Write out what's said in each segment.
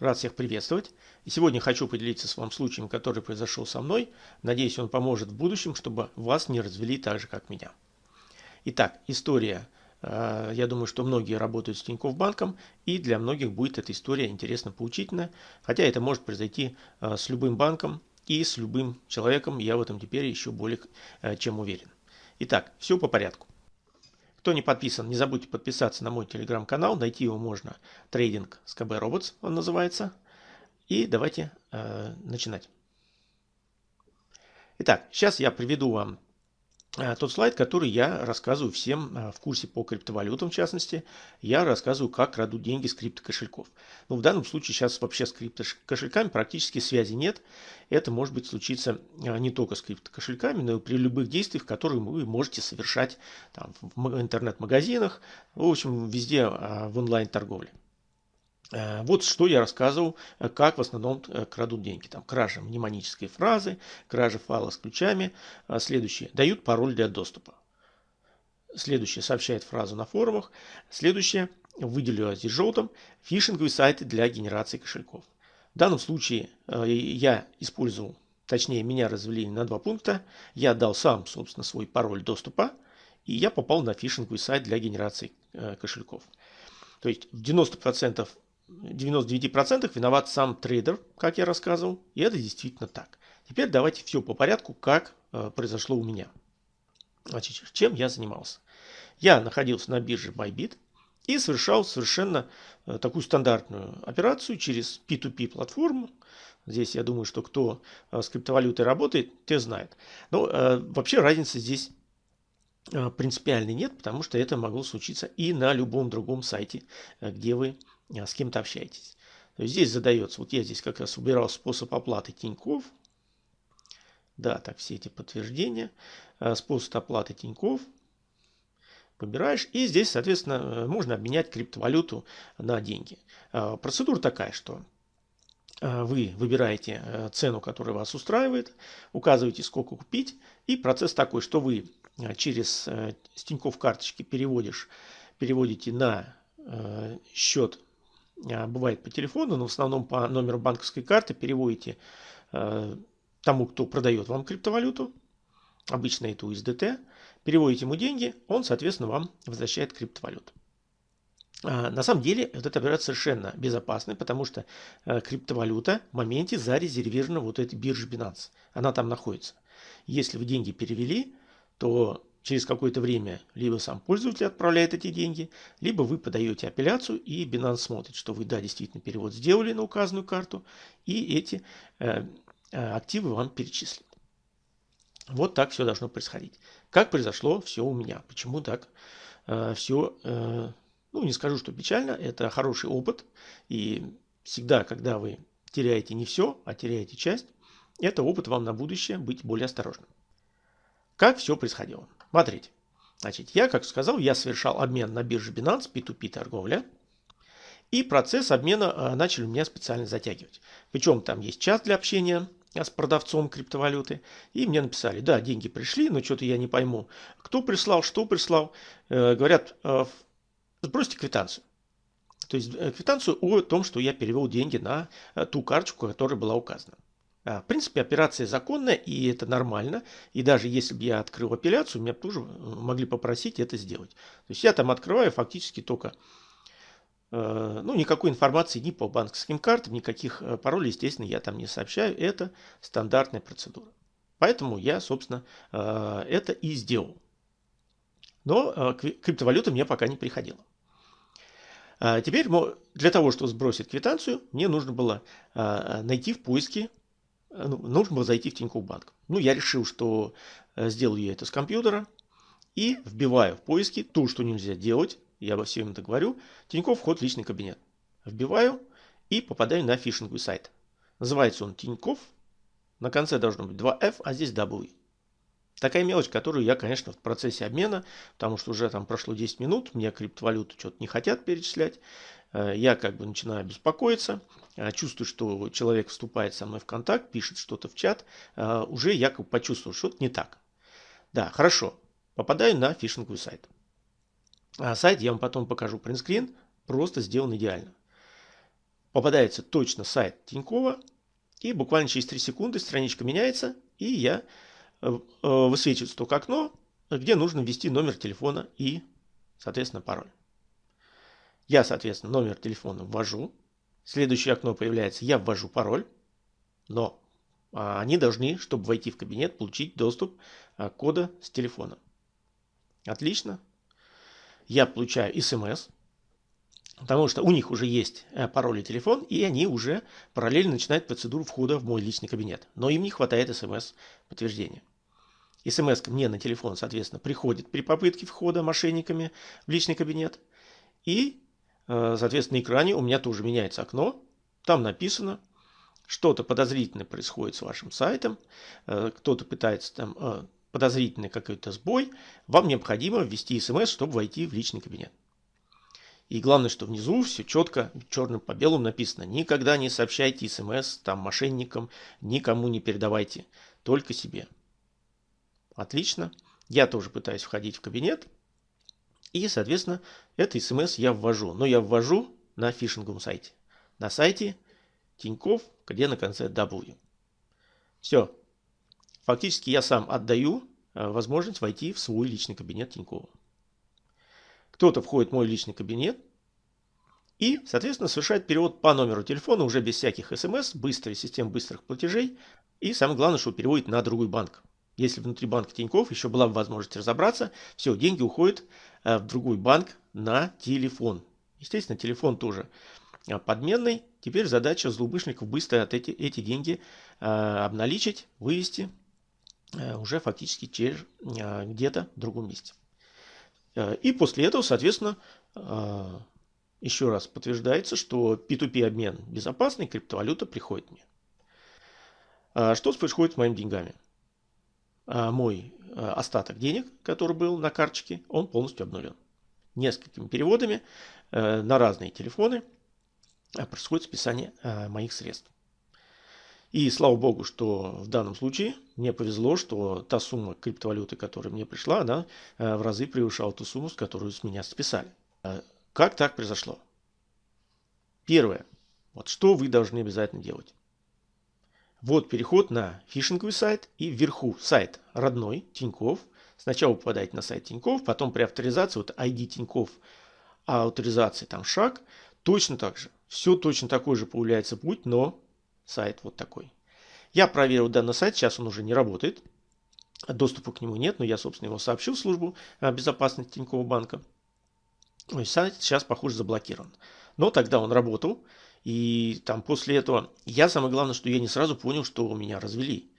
Рад всех приветствовать. И сегодня хочу поделиться с вами случаем, который произошел со мной. Надеюсь, он поможет в будущем, чтобы вас не развели так же, как меня. Итак, история. Э, я думаю, что многие работают с Тинькофф банком, и для многих будет эта история интересно поучительна. Хотя это может произойти э, с любым банком и с любым человеком. Я в этом теперь еще более э, чем уверен. Итак, все по порядку. Кто не подписан, не забудьте подписаться на мой телеграм-канал. Найти его можно. Трейдинг с КБ Robots он называется. И давайте э, начинать. Итак, сейчас я приведу вам тот слайд, который я рассказываю всем э, в курсе по криптовалютам, в частности, я рассказываю, как крадут деньги с криптокошельков. Но в данном случае сейчас вообще с криптокошельками практически связи нет. Это может быть случиться э, не только с криптокошельками, но и при любых действиях, которые вы можете совершать там, в интернет-магазинах, в общем, везде в онлайн-торговле. Э, вот что я рассказывал, э, как в основном э, крадут деньги. Там кража мнемонической фразы, кража файла с ключами. Следующее. Дают пароль для доступа. Следующее. Сообщает фразу на форумах. Следующее. Выделю здесь желтым. Фишинговые сайты для генерации кошельков. В данном случае я использовал, точнее меня развели на два пункта. Я дал сам, собственно, свой пароль доступа. И я попал на фишинговый сайт для генерации кошельков. То есть в 90% 99% виноват сам трейдер, как я рассказывал, и это действительно так. Теперь давайте все по порядку, как э, произошло у меня. Значит, чем я занимался? Я находился на бирже Bybit и совершал совершенно э, такую стандартную операцию через P2P платформу. Здесь я думаю, что кто э, с криптовалютой работает, те знает. Но э, вообще разницы здесь э, принципиальной нет, потому что это могло случиться и на любом другом сайте, э, где вы с кем-то общаетесь. То есть здесь задается, вот я здесь как раз убирал способ оплаты Тиньков. Да, так все эти подтверждения. А, способ оплаты Тиньков. Выбираешь. И здесь, соответственно, э, можно обменять криптовалюту на деньги. А, процедура такая, что вы выбираете э, цену, которая вас устраивает, указываете, сколько купить, и процесс такой, что вы э, через Тинькофф карточки переводишь, переводите на счет а, бывает по телефону, но в основном по номеру банковской карты переводите э, тому, кто продает вам криптовалюту, обычно это USDT, переводите ему деньги, он, соответственно, вам возвращает криптовалюту. А, на самом деле, вот эта операция совершенно безопасная, потому что э, криптовалюта в моменте зарезервирована вот этой бирже Binance. Она там находится. Если вы деньги перевели, то Через какое-то время либо сам пользователь отправляет эти деньги, либо вы подаете апелляцию, и Binance смотрит, что вы, да, действительно перевод сделали на указанную карту, и эти э, э, активы вам перечислят. Вот так все должно происходить. Как произошло все у меня? Почему так э, все, э, ну не скажу, что печально, это хороший опыт, и всегда, когда вы теряете не все, а теряете часть, это опыт вам на будущее быть более осторожным. Как все происходило? Смотрите. Значит, я, как сказал, я совершал обмен на бирже Binance, P2P торговля. И процесс обмена э, начали у меня специально затягивать. Причем там есть чат для общения с продавцом криптовалюты. И мне написали, да, деньги пришли, но что-то я не пойму, кто прислал, что прислал. Э, говорят, э, сбросьте квитанцию. То есть квитанцию о том, что я перевел деньги на ту карточку, которая была указана. А, в принципе, операция законная, и это нормально. И даже если бы я открыл апелляцию, меня тоже э, могли попросить это сделать. То есть я там открываю фактически только, э, ну, никакой информации ни по банковским картам, никаких э, паролей, естественно, я там не сообщаю. Это стандартная процедура. Поэтому я, собственно, это и сделал. Но криптовалюта мне пока не приходила. А теперь для того, чтобы сбросить квитанцию, мне нужно было найти в поиске Э, ну, нужно было зайти в Тинькофф банк. Ну, я решил, что э, сделаю я это с компьютера и вбиваю в поиски то, что нельзя делать. Я во всем это говорю. Тинькофф вход в личный кабинет. Вбиваю и попадаю на фишинговый сайт. Называется он Тинькофф. На конце должно быть 2F, а здесь W. Такая мелочь, которую я, конечно, в процессе обмена, потому что уже там прошло 10 минут, мне криптовалюту что-то не хотят перечислять. Э, я как бы начинаю беспокоиться, э, чувствую, что человек вступает со мной в контакт, пишет что-то в чат, э, уже я как бы почувствовал, что что-то не так. Да, хорошо, попадаю на фишинговый сайт. А сайт я вам потом покажу принтскрин, просто сделан идеально. попадается точно сайт Тинькова, и буквально через 3 секунды страничка меняется, и я высвечивается только окно, где нужно ввести номер телефона и, соответственно, пароль. Я, соответственно, номер телефона ввожу. Следующее окно появляется, я ввожу пароль, но а, они должны, чтобы войти в кабинет, получить доступ а, кода с телефона. Отлично. Я получаю смс, потому что у них уже есть э, пароль и телефон, и они уже параллельно начинают процедуру входа в мой личный кабинет. Но им не хватает смс подтверждения. СМС мне на телефон, соответственно, приходит при попытке входа мошенниками в личный кабинет. И, соответственно, на экране у меня тоже меняется окно. Там написано, что-то подозрительное происходит с вашим сайтом, э, кто-то пытается там э, подозрительный какой-то сбой, вам необходимо ввести смс, чтобы войти в личный кабинет. И главное, что внизу все четко, черным по белому написано. Никогда не сообщайте смс там мошенникам, никому не передавайте, только себе. Отлично. Я тоже пытаюсь входить в кабинет. И, соответственно, это смс я ввожу. Но я ввожу на фишинговом сайте. На сайте Тиньков, где на конце W. Все. Фактически я сам отдаю э, возможность войти в свой личный кабинет Тинькова. Кто-то входит в мой личный кабинет и, соответственно, совершает перевод по номеру телефона уже без всяких смс, быстрой систем быстрых платежей. И самое главное, что переводит на другой банк. Если внутри банка Тиньков еще была бы возможность разобраться, все, деньги уходят э, в другой банк на телефон. Естественно, телефон тоже э, подменный. Теперь задача злоумышленников быстро от эти, эти деньги обналичить, вывести уже фактически где-то в другом месте. Э, и после этого, соответственно, э, еще раз подтверждается, что P2P обмен безопасный, криптовалюта приходит мне. Что происходит с моими деньгами? А мой э, остаток денег, который был на карточке, он полностью обнулен. Несколькими переводами на разные телефоны происходит списание моих средств. И слава богу, что в данном случае мне повезло, что та сумма криптовалюты, которая мне пришла, она э, в разы превышала ту сумму, с которую с меня списали. Э, как так произошло? Первое. Вот что вы должны обязательно делать. Вот переход на фишинговый сайт и вверху сайт родной Тиньков. Сначала попадаете на сайт Тиньков, потом при авторизации, вот ID Тиньков, а авторизации там шаг, точно так же. Все точно такой же появляется путь, но сайт вот такой. Я проверил данный сайт, сейчас он уже не работает. Доступа к нему нет, но я, собственно, его сообщил в службу а, безопасности Тинькофф банка. Сайт сейчас, похоже, заблокирован. Но тогда он работал, и там после этого я самое главное, что я не сразу понял, что меня развели.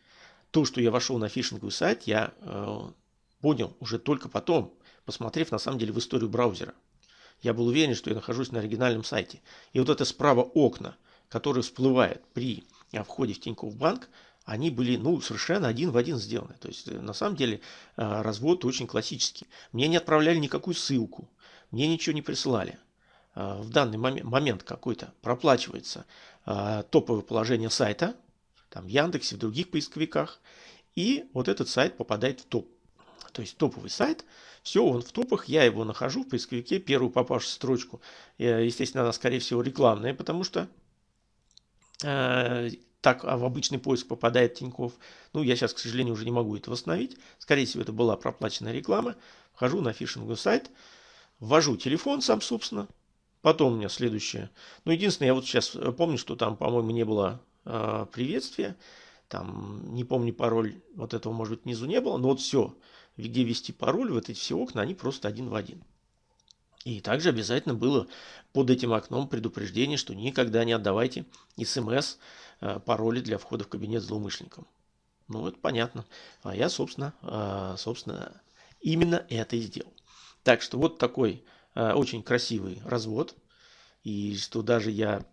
То, что я вошел на фишинговый сайт, я э, понял уже только потом, посмотрев на самом деле в историю браузера. Я был уверен, что я нахожусь на оригинальном сайте. И вот это справа окна – которые всплывают при э, входе в Тинькофф банк, они были ну, совершенно один в один сделаны. То есть, э, на самом деле, э, развод очень классический. Мне не отправляли никакую ссылку, мне ничего не присылали. В данный момент какой-то проплачивается топовое положение сайта, там в Яндексе, в других поисковиках, и вот этот сайт попадает в топ. То есть топовый сайт, все, он в топах, я его нахожу в поисковике, первую попавшую строчку. Естественно, она, скорее всего, рекламная, потому что Э, так а в обычный поиск попадает Тиньков. Ну, я сейчас, к сожалению, уже не могу это восстановить. Скорее всего, это была проплаченная реклама. Вхожу на фишинговый сайт, ввожу телефон сам, собственно. Потом у меня следующее. Ну, единственное, я вот сейчас э, помню, что там, по-моему, не было э, приветствия. Там, не помню пароль, вот этого, может быть, внизу не было. Но вот все, где ввести пароль, вот эти все окна, они просто один в один. И также обязательно было под этим окном предупреждение, что никогда не отдавайте смс э, пароли для входа в кабинет злоумышленникам. Ну, это понятно. А я, собственно, э, собственно, именно это и сделал. Так что вот такой очень красивый развод. И что даже я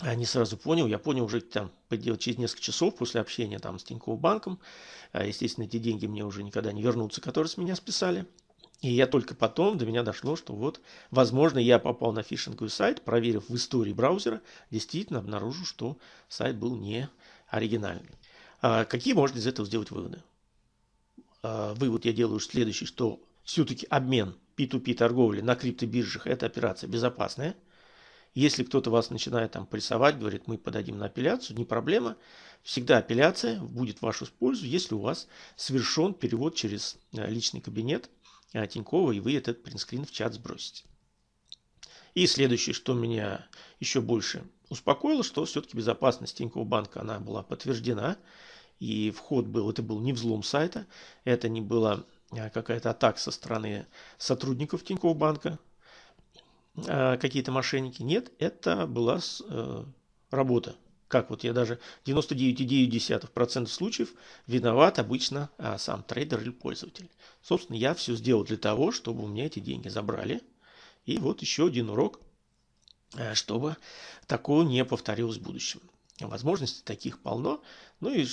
не сразу понял, я понял уже там через несколько часов после общения там с Тиньковым банком. Естественно, эти деньги мне уже никогда не вернутся, которые с меня списали. И я только потом до меня дошло, что вот, возможно, я попал на фишинговый сайт, проверив в истории браузера, действительно обнаружил, что сайт был не оригинальный. А какие можно из этого сделать выводы? А, вывод я делаю следующий, что все-таки обмен P2P торговли на криптобиржах – это операция безопасная. Если кто-то вас начинает там прессовать, говорит, мы подадим на апелляцию, не проблема. Всегда апелляция будет в вашу пользу, если у вас совершен перевод через э, личный кабинет э, Тинькова, и вы этот принтскрин в чат сбросите. И следующее, что меня еще больше успокоило, что все-таки безопасность Тинькофф банка она была подтверждена. И вход был, это был не взлом сайта, это не была э, какая-то атака со стороны сотрудников Тинькофф банка, какие-то мошенники. Нет, это была работа как вот я даже 99,9% случаев виноват обычно а, сам трейдер или пользователь. Собственно, я все сделал для того, чтобы у меня эти деньги забрали. И вот еще один урок, а, чтобы такого не повторилось в будущем. Возможностей таких полно. Ну и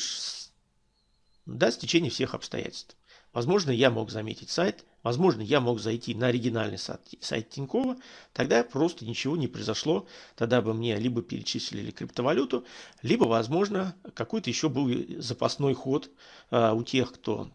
да, стечение всех обстоятельств. Возможно, я мог заметить сайт, возможно, я мог зайти на оригинальный сайт, сайт Тинькова, тогда просто ничего не произошло, тогда бы мне либо перечислили криптовалюту, либо, возможно, какой-то еще был запасной ход а, у тех, кто,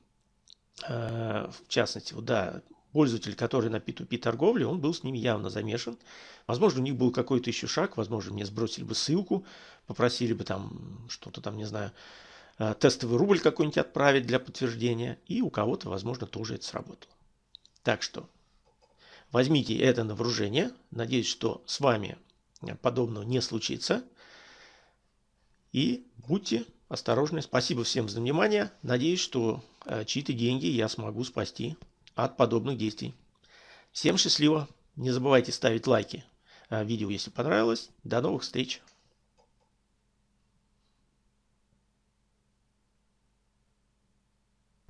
а, в частности, да, пользователь, который на P2P торговле, он был с ними явно замешан. Возможно, у них был какой-то еще шаг, возможно, мне сбросили бы ссылку, попросили бы там что-то там, не знаю, Э, тестовый рубль какой-нибудь отправить для подтверждения, и у кого-то, возможно, тоже это сработало. Так что возьмите это на вооружение. Надеюсь, что с вами подобного не случится. И будьте осторожны. Спасибо всем за внимание. Надеюсь, что э, чьи-то деньги я смогу спасти от подобных действий. Всем счастливо. Не забывайте ставить лайки э, видео, если понравилось. До новых встреч.